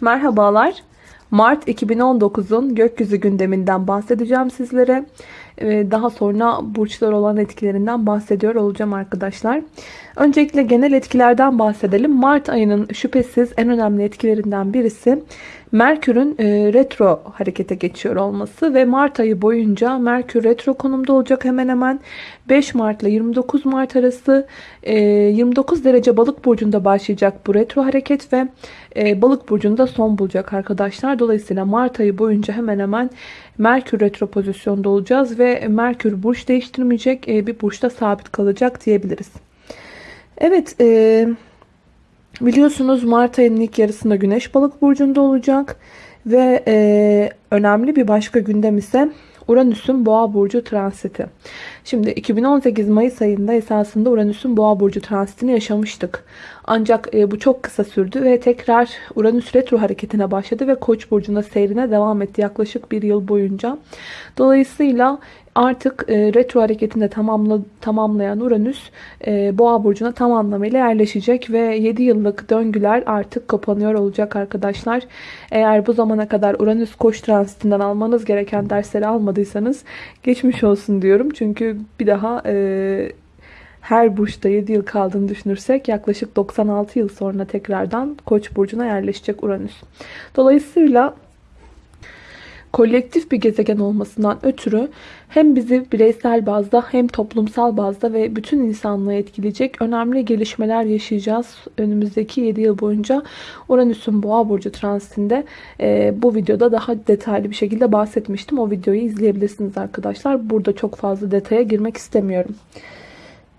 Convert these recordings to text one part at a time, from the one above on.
Merhabalar. Mart 2019'un gökyüzü gündeminden bahsedeceğim sizlere. Ee, Daha sonra burçlar olan etkilerinden bahsediyor olacağım arkadaşlar. Öncelikle genel etkilerden bahsedelim. Mart ayının şüphesiz en önemli etkilerinden birisi Merkür'ün e, retro harekete geçiyor olması ve Mart ayı boyunca Merkür retro konumda olacak hemen hemen 5 Mart ile 29 Mart arası e, 29 derece balık burcunda başlayacak bu retro hareket ve e, balık burcunda son bulacak arkadaşlar. Dolayısıyla Mart ayı boyunca hemen hemen Merkür retro pozisyonda olacağız ve Merkür burç değiştirmeyecek e, bir burçta sabit kalacak diyebiliriz. Evet, e, biliyorsunuz Mart ayının ilk yarısında Güneş balık burcunda olacak ve e, önemli bir başka gündem ise Uranüs'ün Boğa burcu transiti. Şimdi 2018 Mayıs ayında esasında Uranüs'ün Boğa burcu transitini yaşamıştık. Ancak e, bu çok kısa sürdü ve tekrar Uranüs retro hareketine başladı ve Koç burcunda seyrine devam etti yaklaşık bir yıl boyunca. Dolayısıyla artık e, retro hareketinde tamamla, tamamlayan Uranüs e, Boğa burcuna tam anlamıyla yerleşecek ve 7 yıllık döngüler artık kapanıyor olacak arkadaşlar. Eğer bu zamana kadar Uranüs Koç transitinden almanız gereken dersleri almadıysanız geçmiş olsun diyorum. Çünkü bir daha e, her burçta 7 yıl kaldığını düşünürsek yaklaşık 96 yıl sonra tekrardan Koç burcuna yerleşecek Uranüs. Dolayısıyla kolektif bir gezegen olmasından ötürü hem bizi bireysel bazda hem toplumsal bazda ve bütün insanlığı etkileyecek önemli gelişmeler yaşayacağız. Önümüzdeki 7 yıl boyunca Uranüs'ün Boğa burcu transitinde e, bu videoda daha detaylı bir şekilde bahsetmiştim. O videoyu izleyebilirsiniz arkadaşlar. Burada çok fazla detaya girmek istemiyorum.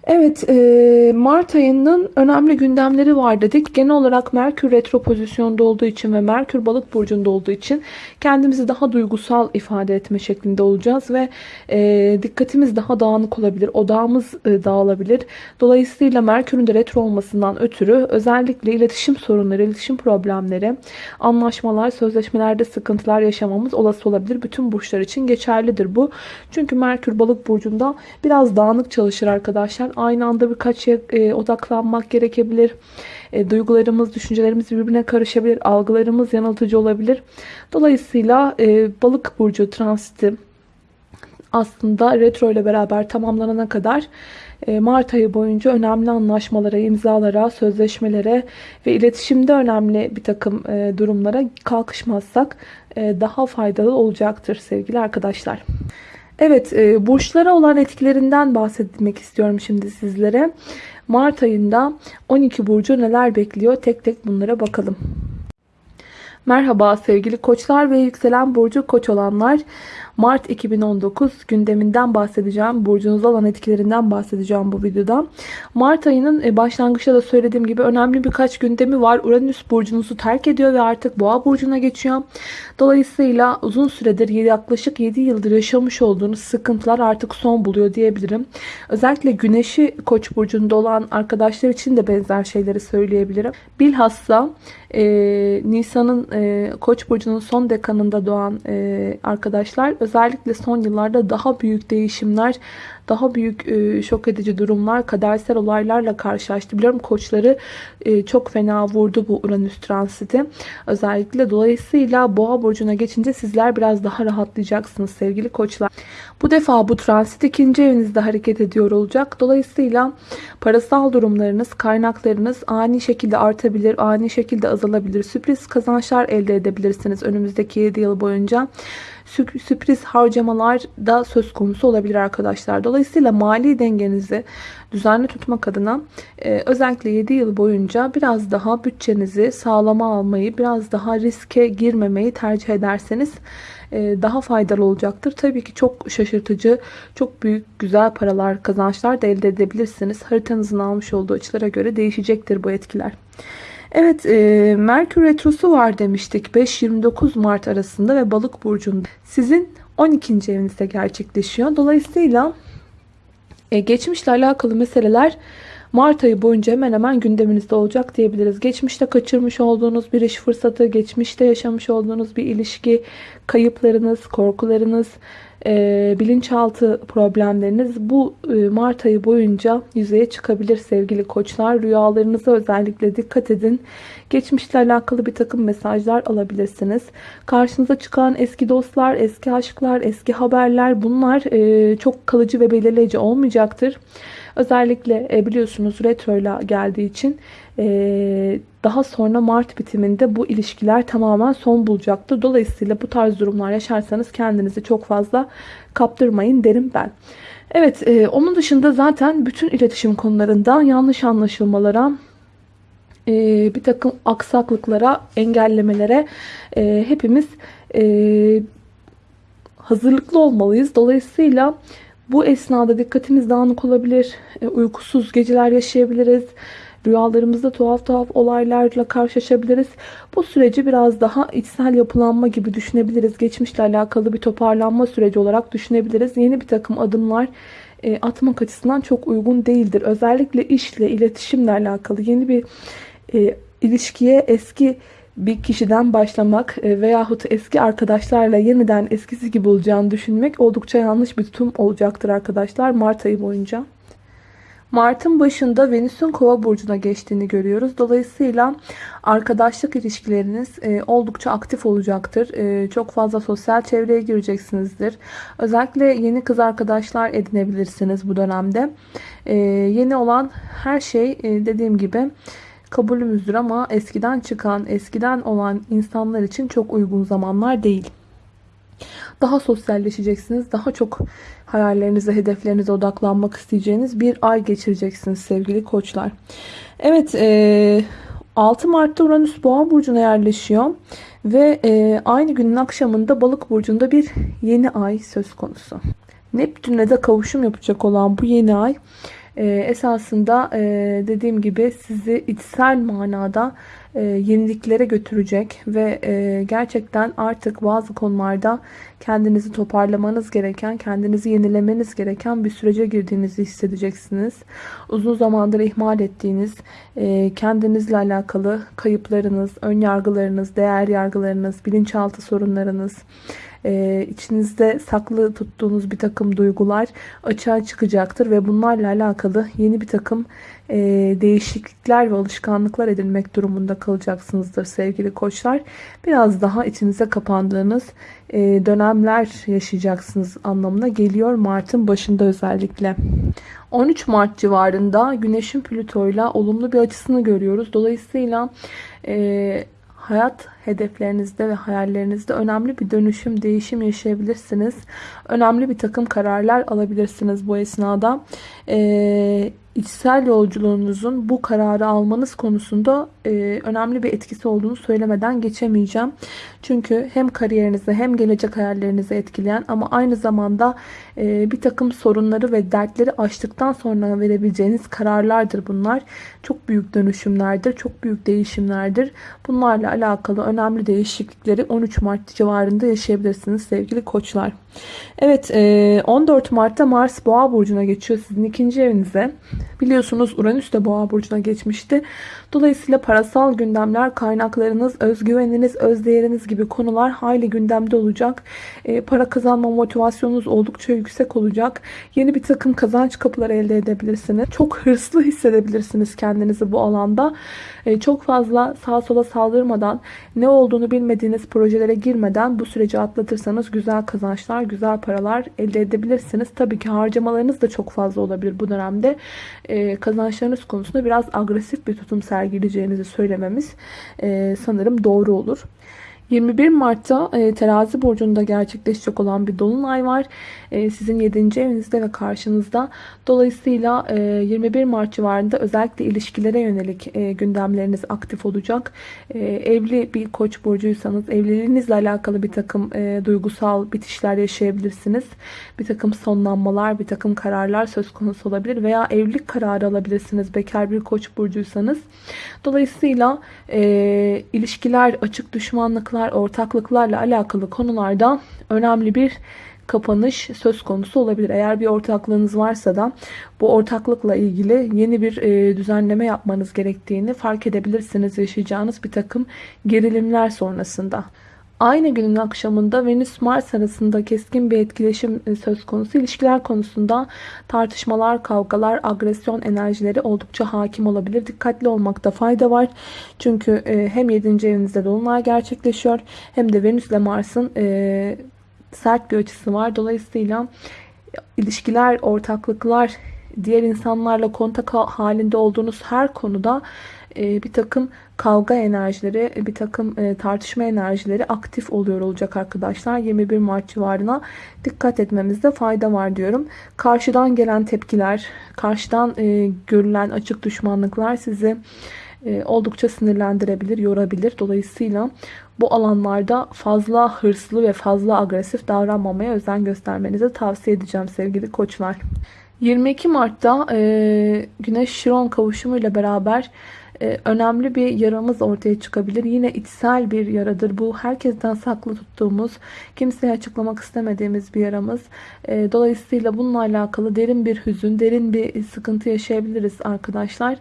Evet, e, Mart ayının önemli gündemleri var dedik. Genel olarak Merkür retro pozisyonda olduğu için ve Merkür balık burcunda olduğu için kendimizi daha duygusal ifade etme şeklinde olacağız ve e, dikkatimiz daha dağınık olabilir, odağımız e, dağılabilir. Dolayısıyla Merkür'ün de retro olmasından ötürü özellikle iletişim sorunları, iletişim problemleri, anlaşmalar, sözleşmelerde sıkıntılar yaşamamız olası olabilir. Bütün burçlar için geçerlidir bu. Çünkü Merkür balık burcunda biraz dağınık çalışır arkadaşlar aynı anda birkaç şeye e, odaklanmak gerekebilir. E, duygularımız, düşüncelerimiz birbirine karışabilir. Algılarımız yanıltıcı olabilir. Dolayısıyla e, balık burcu transiti aslında retro ile beraber tamamlanana kadar e, Mart ayı boyunca önemli anlaşmalara, imzalara, sözleşmelere ve iletişimde önemli bir takım e, durumlara kalkışmazsak e, daha faydalı olacaktır sevgili arkadaşlar. Evet, e, burçlara olan etkilerinden bahsetmek istiyorum şimdi sizlere. Mart ayında 12 burcu neler bekliyor? Tek tek bunlara bakalım. Merhaba sevgili koçlar ve yükselen burcu koç olanlar. Mart 2019 gündeminden bahsedeceğim. Burcunuza olan etkilerinden bahsedeceğim bu videoda. Mart ayının e, başlangıçta da söylediğim gibi önemli birkaç gündemi var. Uranüs burcunuzu terk ediyor ve artık boğa burcuna geçiyor. Dolayısıyla uzun süredir yaklaşık 7 yıldır yaşamış olduğunuz sıkıntılar artık son buluyor diyebilirim. Özellikle güneşi koç burcunda olan arkadaşlar için de benzer şeyleri söyleyebilirim. Bilhassa e, Nisan'ın e, koç burcunun son dekanında doğan e, arkadaşlar özellikle son yıllarda daha büyük değişimler, daha büyük e, şok edici durumlar, kadersel olaylarla karşılaştı. Biliyorum koçları e, çok fena vurdu bu Uranüs transiti. Özellikle dolayısıyla boğa burcuna geçince sizler biraz daha rahatlayacaksınız sevgili koçlar. Bu defa bu transit ikinci evinizde hareket ediyor olacak. Dolayısıyla parasal durumlarınız, kaynaklarınız ani şekilde artabilir, ani şekilde azalabilir. Sürpriz kazançlar elde edebilirsiniz önümüzdeki 7 yıl boyunca sürpriz harcamalar da söz konusu olabilir arkadaşlar. Dolayısıyla mali dengenizi düzenli tutmak adına e, özellikle 7 yıl boyunca biraz daha bütçenizi sağlama almayı, biraz daha riske girmemeyi tercih ederseniz e, daha faydalı olacaktır. Tabii ki çok şaşırtıcı, çok büyük, güzel paralar, kazançlar da elde edebilirsiniz. Haritanızın almış olduğu açılara göre değişecektir bu etkiler. Evet e, Merkür Retrosu var demiştik 5-29 Mart arasında ve balık burcunda sizin 12. evinizde gerçekleşiyor. Dolayısıyla e, geçmişle alakalı meseleler Mart ayı boyunca hemen hemen gündeminizde olacak diyebiliriz. Geçmişte kaçırmış olduğunuz bir iş fırsatı, geçmişte yaşamış olduğunuz bir ilişki, kayıplarınız, korkularınız, e, bilinçaltı problemleriniz bu e, Mart ayı boyunca yüzeye çıkabilir sevgili koçlar. Rüyalarınıza özellikle dikkat edin. Geçmişle alakalı bir takım mesajlar alabilirsiniz. Karşınıza çıkan eski dostlar, eski aşklar, eski haberler bunlar e, çok kalıcı ve belirleyici olmayacaktır. Özellikle e, biliyorsunuz retroyla geldiği için daha sonra Mart bitiminde bu ilişkiler tamamen son bulacaktır. Dolayısıyla bu tarz durumlar yaşarsanız kendinizi çok fazla kaptırmayın derim ben. Evet e, onun dışında zaten bütün iletişim konularında yanlış anlaşılmalara bir takım aksaklıklara, engellemelere hepimiz hazırlıklı olmalıyız. Dolayısıyla bu esnada dikkatimiz dağınık olabilir, e, uykusuz geceler yaşayabiliriz, rüyalarımızda tuhaf tuhaf olaylarla karşılaşabiliriz. Bu süreci biraz daha içsel yapılanma gibi düşünebiliriz. Geçmişle alakalı bir toparlanma süreci olarak düşünebiliriz. Yeni bir takım adımlar e, atmak açısından çok uygun değildir. Özellikle işle, iletişimle alakalı yeni bir e, ilişkiye eski bir kişiden başlamak e, veyahut eski arkadaşlarla yeniden eskisi gibi olacağını düşünmek oldukça yanlış bir tutum olacaktır arkadaşlar Mart ayı boyunca. Mart'ın başında Venüs'ün kova burcuna geçtiğini görüyoruz. Dolayısıyla arkadaşlık ilişkileriniz e, oldukça aktif olacaktır. E, çok fazla sosyal çevreye gireceksinizdir. Özellikle yeni kız arkadaşlar edinebilirsiniz bu dönemde. Yeni olan her şey dediğim gibi kabulümüzdür ama eskiden çıkan, eskiden olan insanlar için çok uygun zamanlar değil. Daha sosyalleşeceksiniz. Daha çok hayallerinize, hedeflerinize odaklanmak isteyeceğiniz bir ay geçireceksiniz sevgili koçlar. Evet, 6 Mart'ta Uranüs Boğa burcuna yerleşiyor ve aynı günün akşamında Balık burcunda bir yeni ay söz konusu. Neptün'le de kavuşum yapacak olan bu yeni ay e, esasında e, dediğim gibi sizi içsel manada e, yeniliklere götürecek ve e, gerçekten artık bazı konularda kendinizi toparlamanız gereken, kendinizi yenilemeniz gereken bir sürece girdiğinizi hissedeceksiniz. Uzun zamandır ihmal ettiğiniz, e, kendinizle alakalı kayıplarınız, ön yargılarınız, değer yargılarınız, bilinçaltı sorunlarınız, e, içinizde saklı tuttuğunuz bir takım duygular açığa çıkacaktır ve bunlarla alakalı yeni bir takım e, değişiklikler ve alışkanlıklar edinmek durumunda kalacaksınızdır sevgili koçlar. Biraz daha içinize kapandığınız e, dönemler yaşayacaksınız anlamına geliyor Mart'ın başında özellikle. 13 Mart civarında Güneş'in Plüto ile olumlu bir açısını görüyoruz. Dolayısıyla e, hayat hedeflerinizde ve hayallerinizde önemli bir dönüşüm, değişim yaşayabilirsiniz. Önemli bir takım kararlar alabilirsiniz bu esnada. Ee, içsel yolculuğunuzun bu kararı almanız konusunda e, önemli bir etkisi olduğunu söylemeden geçemeyeceğim. Çünkü hem kariyerinizi hem gelecek hayallerinizi etkileyen ama aynı zamanda e, bir takım sorunları ve dertleri aştıktan sonra verebileceğiniz kararlardır bunlar. Çok büyük dönüşümlerdir, çok büyük değişimlerdir. Bunlarla alakalı önemli değişiklikleri 13 Mart civarında yaşayabilirsiniz sevgili koçlar. Evet 14 e, Mart'ta Mars Boğa Burcu'na geçiyor sizin ikinci evinize. Biliyorsunuz Uranüs de Boğa Burcu'na geçmişti. Dolayısıyla parasal gündemler, kaynaklarınız, özgüveniniz, özdeğeriniz gibi konular hayli gündemde olacak. E, para kazanma motivasyonunuz oldukça yüksek olacak. Yeni bir takım kazanç kapıları elde edebilirsiniz. Çok hırslı hissedebilirsiniz kendinizi bu alanda. E, çok fazla sağa sola saldırmadan, ne olduğunu bilmediğiniz projelere girmeden bu süreci atlatırsanız güzel kazançlar, güzel paralar elde edebilirsiniz. Tabii ki harcamalarınız da çok fazla olabilir bu dönemde. E, kazançlarınız konusunda biraz agresif bir tutum sergileyeceğinizi söylememiz sanırım doğru olur. 21 Mart'ta e, terazi burcunda gerçekleşecek olan bir dolunay var. E, sizin 7. evinizde ve karşınızda. Dolayısıyla e, 21 Mart civarında özellikle ilişkilere yönelik e, gündemleriniz aktif olacak. E, evli bir koç burcuysanız evliliğinizle alakalı bir takım e, duygusal bitişler yaşayabilirsiniz. Bir takım sonlanmalar, bir takım kararlar söz konusu olabilir veya evlilik kararı alabilirsiniz bekar bir koç burcuysanız. Dolayısıyla e, ilişkiler, açık düşmanlıklar, ortaklıklarla alakalı konularda önemli bir kapanış söz konusu olabilir. Eğer bir ortaklığınız varsa da bu ortaklıkla ilgili yeni bir e, düzenleme yapmanız gerektiğini fark edebilirsiniz yaşayacağınız bir takım gerilimler sonrasında. Aynı günün akşamında Venüs-Mars arasında keskin bir etkileşim e, söz konusu. İlişkiler konusunda tartışmalar, kavgalar, agresyon enerjileri oldukça hakim olabilir. Dikkatli olmakta fayda var. Çünkü e, hem 7. evinizde dolunay gerçekleşiyor hem de Venüs ile Mars'ın e, sert bir açısı var. Dolayısıyla ilişkiler, ortaklıklar, diğer insanlarla kontak halinde olduğunuz her konuda e, bir takım kavga enerjileri, bir takım e, tartışma enerjileri aktif oluyor olacak arkadaşlar. 21 Mart civarına dikkat etmemizde fayda var diyorum. Karşıdan gelen tepkiler, karşıdan e, görülen açık düşmanlıklar sizi oldukça sinirlendirebilir, yorabilir. Dolayısıyla bu alanlarda fazla hırslı ve fazla agresif davranmamaya özen göstermenizi tavsiye edeceğim sevgili koçlar. 22 Mart'ta e, Güneş Şiron kavuşumu ile beraber e, önemli bir yaramız ortaya çıkabilir. Yine içsel bir yaradır. Bu herkesten saklı tuttuğumuz, kimseye açıklamak istemediğimiz bir yaramız. E, dolayısıyla bununla alakalı derin bir hüzün, derin bir sıkıntı yaşayabiliriz arkadaşlar.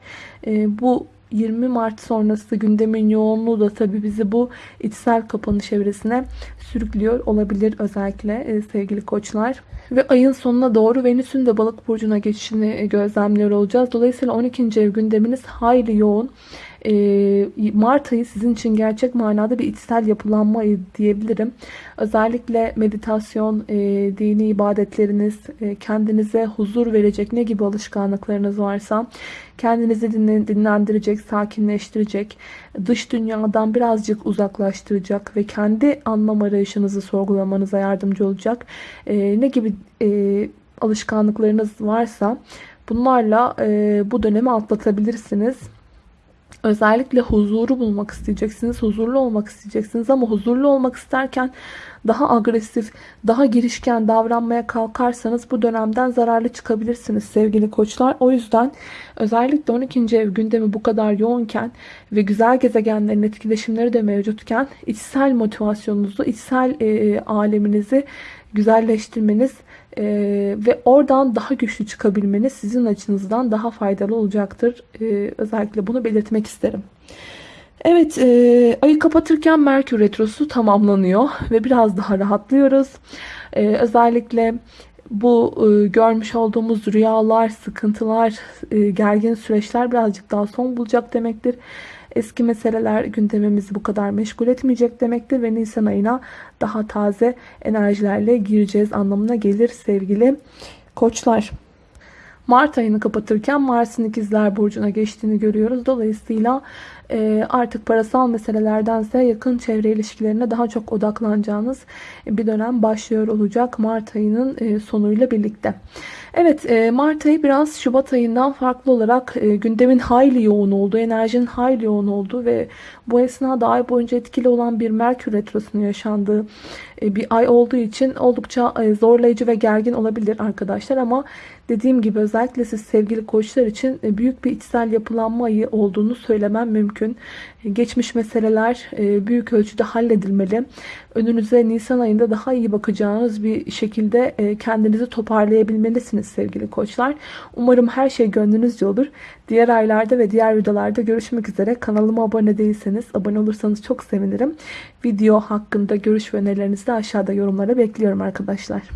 E, bu 20 Mart sonrası gündemin yoğunluğu da tabii bizi bu içsel kapanış evresine sürüklüyor olabilir özellikle e, sevgili koçlar. Ve ayın sonuna doğru Venüs'ün de balık burcuna geçişini e, gözlemliyor olacağız. Dolayısıyla 12. ev gündeminiz hayli yoğun. Ee, Mart ayı sizin için gerçek manada bir içsel yapılanma ayı diyebilirim. Özellikle meditasyon, e, dini ibadetleriniz, e, kendinize huzur verecek ne gibi alışkanlıklarınız varsa kendinizi dinlendirecek, sakinleştirecek, dış dünyadan birazcık uzaklaştıracak ve kendi anlam arayışınızı sorgulamanıza yardımcı olacak e, ne gibi alışkanlıklarınız varsa bunlarla bu dönemi atlatabilirsiniz. Özellikle huzuru bulmak isteyeceksiniz. Huzurlu olmak isteyeceksiniz ama huzurlu olmak isterken daha agresif, daha girişken davranmaya kalkarsanız bu dönemden zararlı çıkabilirsiniz sevgili koçlar. O yüzden özellikle 12. ev gündemi bu kadar yoğunken ve güzel gezegenlerin etkileşimleri de mevcutken içsel motivasyonunuzu, içsel e, aleminizi güzelleştirmeniz e, ve oradan daha güçlü çıkabilmeniz sizin açınızdan daha faydalı olacaktır. E, özellikle bunu belirtmek isterim. Evet, e, ayı kapatırken Merkür Retrosu tamamlanıyor ve biraz daha rahatlıyoruz. E, özellikle bu e, görmüş olduğumuz rüyalar, sıkıntılar, e, gergin süreçler birazcık daha son bulacak demektir. Eski meseleler gündemimizi bu kadar meşgul etmeyecek demektir ve Nisan ayına daha taze enerjilerle gireceğiz anlamına gelir sevgili koçlar. Mart ayını kapatırken Mars'ın ikizler burcuna geçtiğini görüyoruz. Dolayısıyla e, artık parasal meselelerdense yakın çevre ilişkilerine daha çok odaklanacağınız bir dönem başlıyor olacak Mart ayının e, sonuyla birlikte. Evet e, Mart ayı biraz Şubat ayından farklı olarak gündemin hayli yoğun olduğu, enerjinin hayli yoğun olduğu ve bu esnada ay boyunca etkili olan bir Merkür Retrosu'nun yaşandığı bir ay olduğu için oldukça zorlayıcı ve gergin olabilir arkadaşlar ama dediğim gibi özellikle siz sevgili koçlar için büyük bir içsel yapılanma ayı olduğunu söylemem mümkün mümkün. Geçmiş meseleler e, büyük ölçüde halledilmeli. Önünüze Nisan ayında daha iyi bakacağınız bir şekilde e, kendinizi toparlayabilmelisiniz sevgili koçlar. Umarım her şey gönlünüzce olur. Diğer aylarda ve diğer videolarda görüşmek üzere. Kanalıma abone değilseniz abone olursanız çok sevinirim. Video hakkında görüş ve önerilerinizi de aşağıda yorumlara bekliyorum arkadaşlar.